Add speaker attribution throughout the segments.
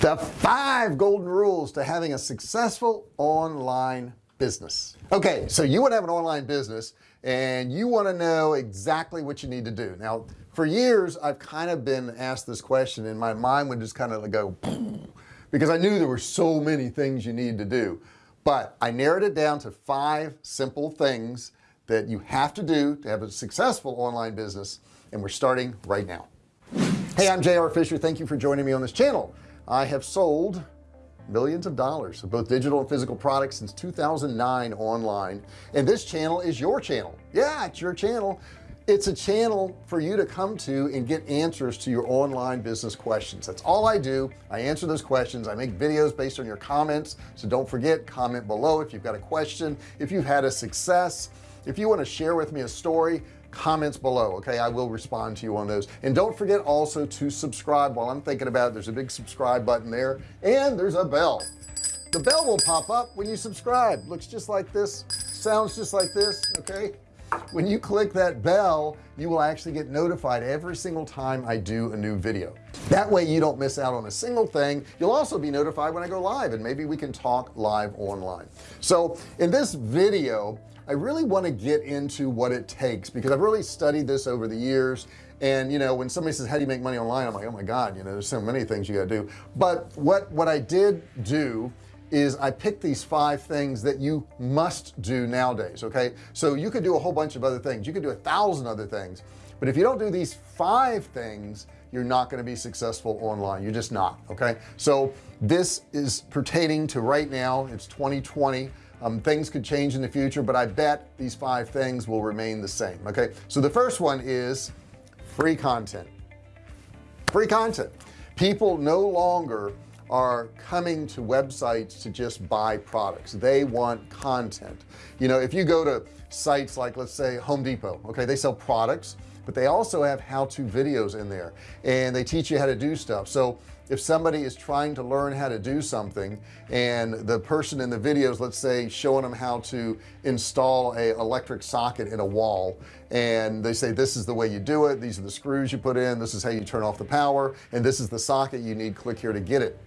Speaker 1: the five golden rules to having a successful online business. Okay so you want to have an online business and you want to know exactly what you need to do. Now for years I've kind of been asked this question and my mind would just kind of go because I knew there were so many things you need to do. But I narrowed it down to five simple things that you have to do to have a successful online business and we're starting right now. Hey I'm JR Fisher. Thank you for joining me on this channel I have sold millions of dollars of both digital and physical products since 2009 online. And this channel is your channel. Yeah it's your channel. It's a channel for you to come to and get answers to your online business questions. That's all I do. I answer those questions. I make videos based on your comments. So don't forget comment below if you've got a question if you've had a success. If you want to share with me a story comments below okay? I will respond to you on those. And don't forget also to subscribe. While I'm thinking about it there's a big subscribe button there and there's a bell. The bell will pop up when you subscribe. Looks just like this sounds just like this okay? When you click that bell you will actually get notified every single time I do a new video. That way you don't miss out on a single thing. You'll also be notified when I go live and maybe we can talk live online. So in this video I really want to get into what it takes because I've really studied this over the years. And you know when somebody says how do you make money online? I'm like oh my god you know there's so many things you got to do. But what what I did do is I picked these five things that you must do nowadays okay? So you could do a whole bunch of other things. You could do a thousand other things. But if you don't do these five things you're not going to be successful online. You're just not okay? So this is pertaining to right now. It's 2020 um, things could change in the future but I bet these five things will remain the same okay? So the first one is free content. Free content. People no longer are coming to websites to just buy products. They want content. You know if you go to sites like let's say Home Depot okay they sell products but they also have how-to videos in there and they teach you how to do stuff. So if somebody is trying to learn how to do something and the person in the videos let's say showing them how to install a electric socket in a wall and they say this is the way you do it. These are the screws you put in. This is how you turn off the power. And this is the socket you need. Click here to get it.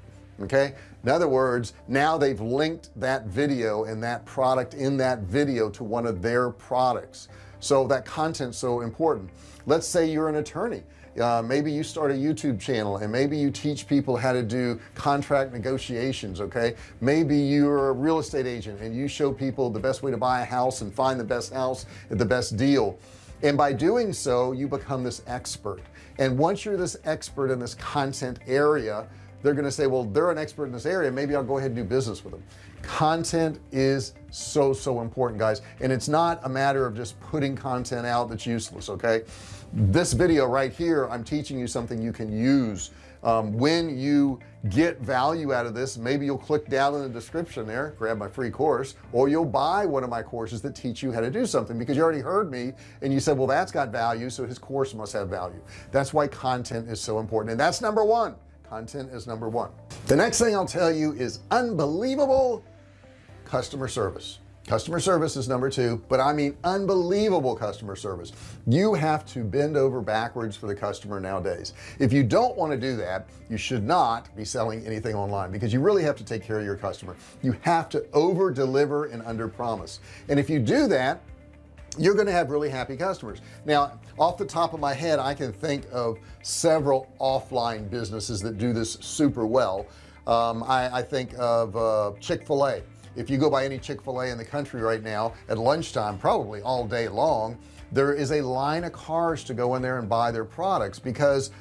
Speaker 1: Okay? In other words now they've linked that video and that product in that video to one of their products. So that content's so important. Let's say you're an attorney uh, maybe you start a YouTube channel and maybe you teach people how to do contract negotiations okay? Maybe you're a real estate agent and you show people the best way to buy a house and find the best house at the best deal. And by doing so you become this expert. And once you're this expert in this content area they're going to say well they're an expert in this area. Maybe I'll go ahead and do business with them. Content is so so important guys. And it's not a matter of just putting content out that's useless okay? This video right here I'm teaching you something you can use. Um, when you get value out of this maybe you'll click down in the description there grab my free course or you'll buy one of my courses that teach you how to do something because you already heard me and you said well that's got value so his course must have value. That's why content is so important. And that's number one content is number one. The next thing I'll tell you is unbelievable customer service. Customer service is number two but I mean unbelievable customer service. You have to bend over backwards for the customer nowadays. If you don't want to do that you should not be selling anything online because you really have to take care of your customer. You have to over deliver and under promise and if you do that you're going to have really happy customers. Now off the top of my head I can think of several offline businesses that do this super well. Um, I, I, think of uh, Chick-fil-A. If you go by any Chick-fil-A in the country right now at lunchtime probably all day long there is a line of cars to go in there and buy their products because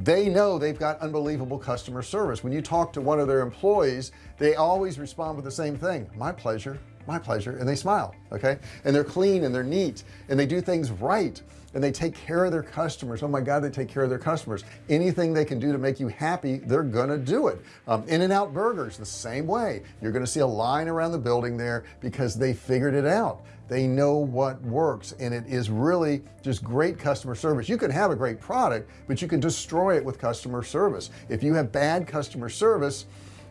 Speaker 1: they know they've got unbelievable customer service. When you talk to one of their employees they always respond with the same thing my pleasure my pleasure and they smile okay? And they're clean and they're neat and they do things right and they take care of their customers. Oh my god they take care of their customers. Anything they can do to make you happy they're gonna do it. Um, In-N-Out burgers the same way. You're gonna see a line around the building there because they figured it out. They know what works and it is really just great customer service. You can have a great product but you can destroy it with customer service. If you have bad customer service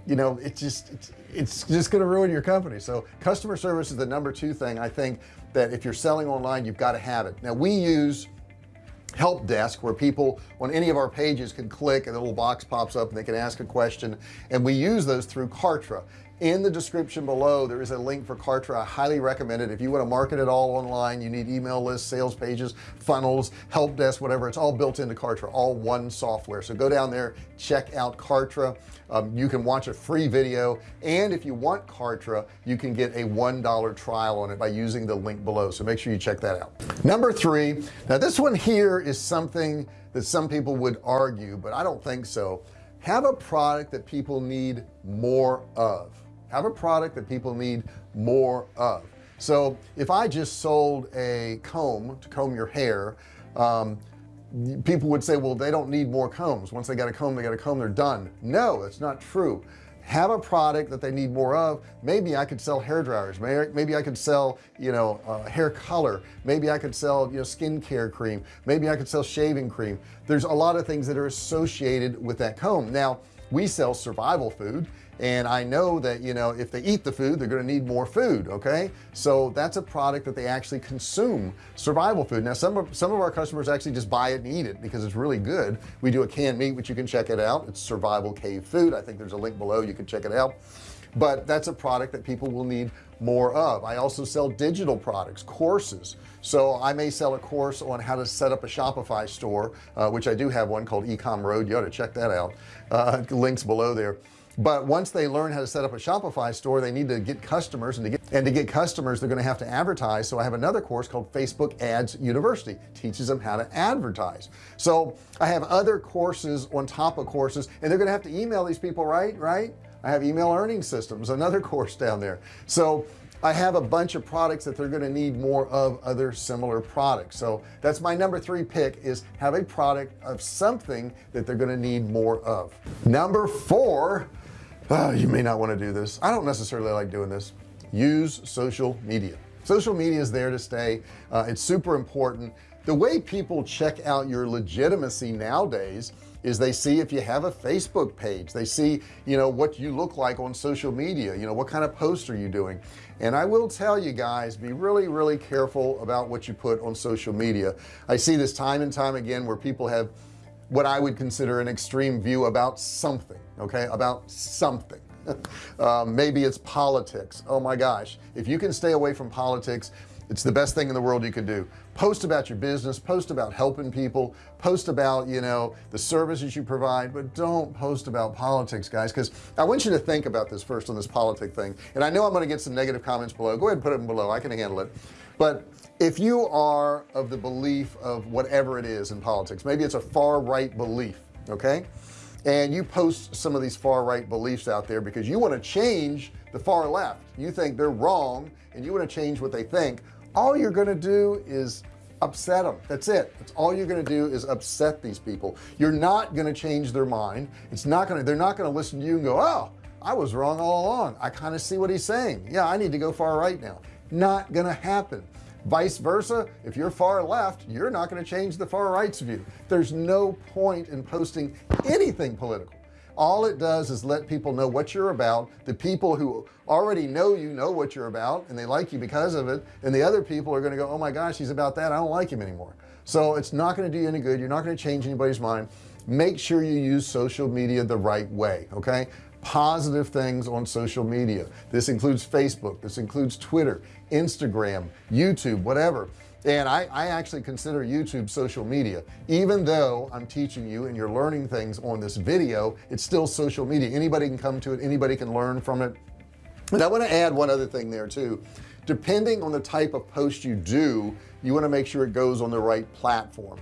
Speaker 1: you know it's just it's, it's just going to ruin your company. So customer service is the number two thing I think that if you're selling online you've got to have it. Now we use help desk where people on any of our pages can click and a little box pops up and they can ask a question and we use those through Kartra in the description below there is a link for Kartra. I highly recommend it. If you want to market it all online you need email lists sales pages funnels help desk whatever it's all built into Kartra all one software. So go down there check out Kartra. Um, you can watch a free video and if you want Kartra you can get a one dollar trial on it by using the link below. So make sure you check that out. Number three now this one here is something that some people would argue but I don't think so. Have a product that people need more of have a product that people need more of. So if I just sold a comb to comb your hair um, people would say well they don't need more combs. Once they got a comb they got a comb they're done. No that's not true. Have a product that they need more of. Maybe I could sell hair dryers. Maybe, I could sell you know uh, hair color. Maybe I could sell you know skincare cream. Maybe I could sell shaving cream. There's a lot of things that are associated with that comb. Now we sell survival food and I know that you know if they eat the food they're going to need more food okay? So that's a product that they actually consume survival food. Now some of some of our customers actually just buy it and eat it because it's really good. We do a canned meat which you can check it out. It's survival cave food. I think there's a link below. You can check it out. But that's a product that people will need more of. I also sell digital products courses. So I may sell a course on how to set up a Shopify store uh, which I do have one called ecom road. You ought to check that out. Uh, links below there but once they learn how to set up a Shopify store they need to get customers and to get and to get customers they're going to have to advertise. So I have another course called Facebook ads University teaches them how to advertise. So I have other courses on top of courses and they're gonna have to email these people right right? I have email earning systems another course down there. So I have a bunch of products that they're going to need more of other similar products. So that's my number three pick is have a product of something that they're going to need more of. Number four oh, you may not want to do this. I don't necessarily like doing this. Use social media. Social media is there to stay. Uh, it's super important. The way people check out your legitimacy nowadays is they see if you have a Facebook page. They see you know what you look like on social media you know what kind of posts are you doing? And I will tell you guys be really really careful about what you put on social media. I see this time and time again where people have what I would consider an extreme view about something okay about something. Um, maybe it's politics. Oh my gosh. If you can stay away from politics it's the best thing in the world you could do. Post about your business post about helping people post about you know the services you provide but don't post about politics guys because I want you to think about this first on this politic thing. And I know I'm going to get some negative comments below. Go ahead and put them below. I can handle it. But if you are of the belief of whatever it is in politics maybe it's a far right belief okay and you post some of these far right beliefs out there because you want to change the far left. You think they're wrong and you want to change what they think. All you're going to do is upset them that's it. That's all you're going to do is upset these people. You're not going to change their mind. It's not going to they're not going to listen to you and go oh I was wrong all along. I kind of see what he's saying. Yeah I need to go far right now. Not gonna happen vice versa if you're far left you're not going to change the far right's view. There's no point in posting anything political. All it does is let people know what you're about. The people who already know you know what you're about and they like you because of it and the other people are going to go oh my gosh he's about that I don't like him anymore. So it's not going to do you any good you're not going to change anybody's mind. Make sure you use social media the right way okay positive things on social media. This includes Facebook this includes Twitter Instagram YouTube whatever. And I, I actually consider YouTube social media. Even though I'm teaching you and you're learning things on this video it's still social media. Anybody can come to it. Anybody can learn from it. And I want to add one other thing there too. Depending on the type of post you do you want to make sure it goes on the right platform.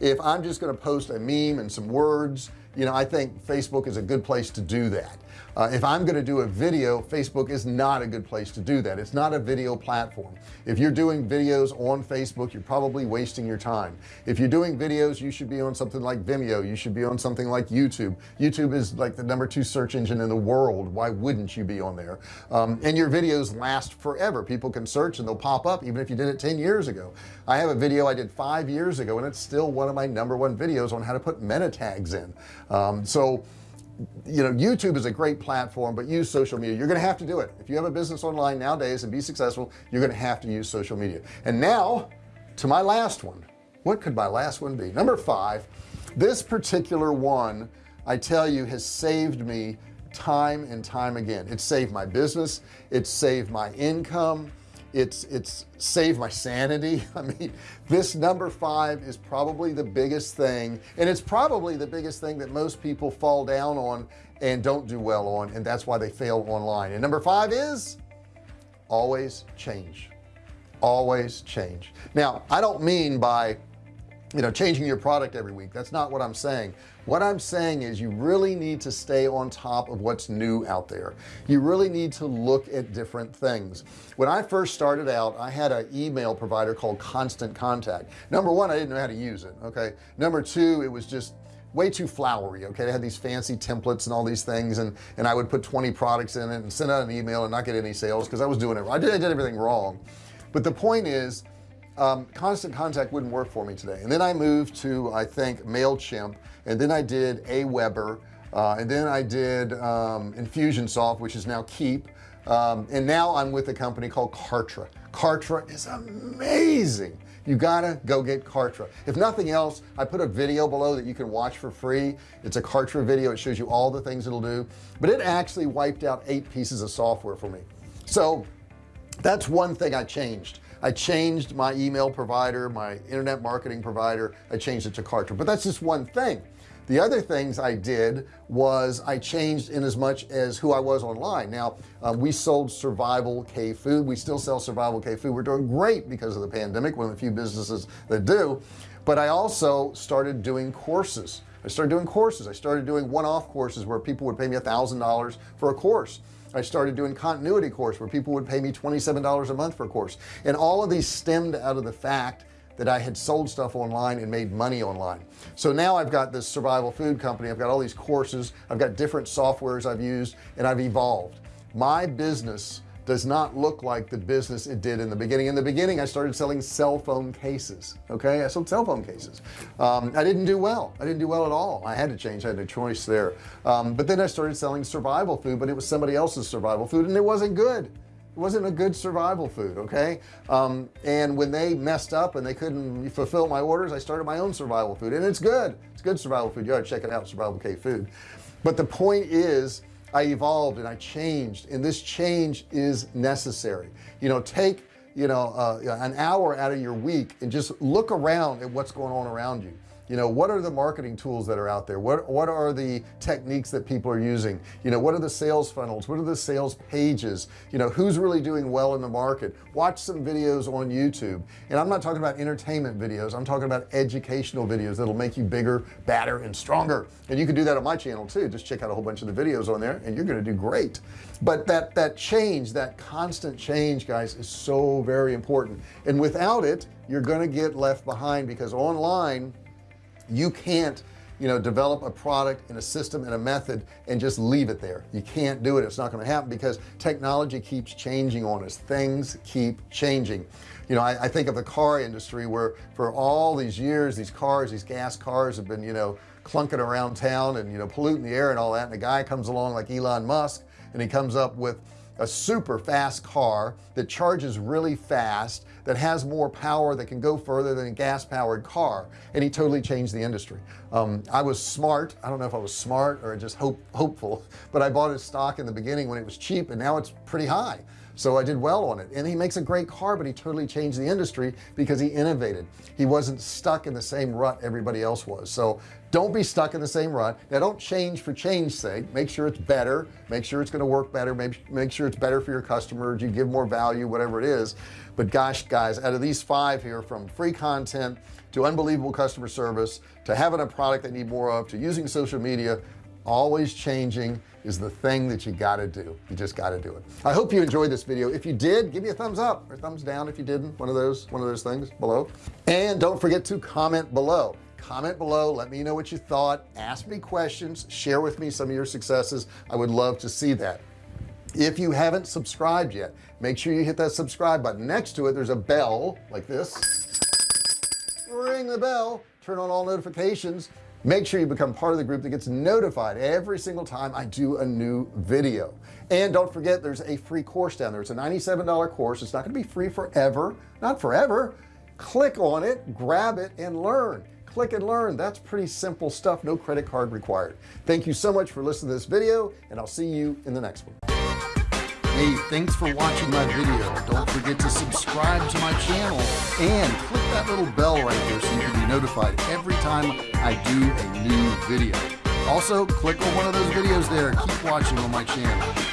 Speaker 1: If I'm just going to post a meme and some words you know I think Facebook is a good place to do that uh, if I'm going to do a video Facebook is not a good place to do that. It's not a video platform. If you're doing videos on Facebook you're probably wasting your time. If you're doing videos you should be on something like Vimeo. You should be on something like YouTube. YouTube is like the number two search engine in the world. Why wouldn't you be on there? Um, and your videos last forever. People can search and they'll pop up even if you did it 10 years ago. I have a video I did five years ago and it's still one of my number one videos on how to put meta tags in. Um, so you know YouTube is a great platform but use social media. You're gonna have to do it. If you have a business online nowadays and be successful you're gonna have to use social media. And now to my last one. What could my last one be? Number five this particular one I tell you has saved me time and time again. It saved my business. It saved my income it's it's saved my sanity. I mean this number five is probably the biggest thing and it's probably the biggest thing that most people fall down on and don't do well on and that's why they fail online. And number five is always change. Always change. Now I don't mean by you know changing your product every week. That's not what I'm saying what I'm saying is you really need to stay on top of what's new out there. You really need to look at different things. When I first started out I had an email provider called constant contact. Number one I didn't know how to use it okay? Number two it was just way too flowery okay? They had these fancy templates and all these things and and I would put 20 products in it and send out an email and not get any sales because I was doing it I did, I did everything wrong. But the point is um, constant contact wouldn't work for me today. And then I moved to I think MailChimp and then I did Aweber uh, and then I did um, Infusionsoft which is now Keap. Um, and now I'm with a company called Kartra. Kartra is amazing. You gotta go get Kartra. If nothing else I put a video below that you can watch for free. It's a Kartra video. It shows you all the things it'll do. But it actually wiped out eight pieces of software for me. So that's one thing I changed I changed my email provider my internet marketing provider. I changed it to Kartra. But that's just one thing. The other things I did was I changed in as much as who I was online. Now um, we sold survival cave food. We still sell survival cave food. We're doing great because of the pandemic. One of the few businesses that do. But I also started doing courses. I started doing courses. I started doing one-off courses where people would pay me a thousand dollars for a course I started doing continuity course where people would pay me $27 a month for a course. And all of these stemmed out of the fact that I had sold stuff online and made money online. So now I've got this survival food company. I've got all these courses. I've got different softwares I've used and I've evolved. My business does not look like the business it did in the beginning. In the beginning I started selling cell phone cases okay? I sold cell phone cases. Um, I didn't do well. I didn't do well at all. I had to change. I had no choice there. Um, but then I started selling survival food but it was somebody else's survival food and it wasn't good. It wasn't a good survival food okay? Um, and when they messed up and they couldn't fulfill my orders I started my own survival food and it's good. It's good survival food. You ought to check it out survival cave food. But the point is I evolved and I changed and this change is necessary. You know take you know uh, an hour out of your week and just look around at what's going on around you you know what are the marketing tools that are out there? What what are the techniques that people are using? You know what are the sales funnels? What are the sales pages? You know who's really doing well in the market? Watch some videos on YouTube. And I'm not talking about entertainment videos. I'm talking about educational videos that'll make you bigger badder and stronger. And you can do that on my channel too. Just check out a whole bunch of the videos on there and you're to do great. But that that change that constant change guys is so very important. And without it you're to get left behind because online you can't you know develop a product and a system and a method and just leave it there. You can't do it. It's not going to happen because technology keeps changing on us. Things keep changing. You know I, I, think of the car industry where for all these years these cars these gas cars have been you know clunking around town and you know polluting the air and all that. And a guy comes along like Elon Musk and he comes up with a super fast car that charges really fast that has more power that can go further than a gas powered car. And he totally changed the industry. Um, I was smart. I don't know if I was smart or just hope hopeful but I bought his stock in the beginning when it was cheap and now it's pretty high so I did well on it. And he makes a great car but he totally changed the industry because he innovated. He wasn't stuck in the same rut everybody else was. So don't be stuck in the same rut. Now don't change for change sake. Make sure it's better. Make sure it's going to work better. Make, make sure it's better for your customers. You give more value whatever it is. But gosh guys out of these five here from free content to unbelievable customer service to having a product they need more of to using social media always changing is the thing that you got to do. You just got to do it. I hope you enjoyed this video. If you did give me a thumbs up or thumbs down if you didn't. One of those one of those things below. And don't forget to comment below. Comment below let me know what you thought. Ask me questions share with me some of your successes. I would love to see that. If you haven't subscribed yet make sure you hit that subscribe button. Next to it there's a bell like this. Ring the bell turn on all notifications make sure you become part of the group that gets notified every single time I do a new video. And don't forget there's a free course down there. It's a $97 course. It's not going to be free forever not forever. Click on it grab it and learn. Click and learn. That's pretty simple stuff. No credit card required. Thank you so much for listening to this video and I'll see you in the next one. Hey thanks for watching my video. Don't forget to subscribe to my channel and click that little bell right here so you can be notified every time I do a new video. Also click on one of those videos there. Keep watching on my channel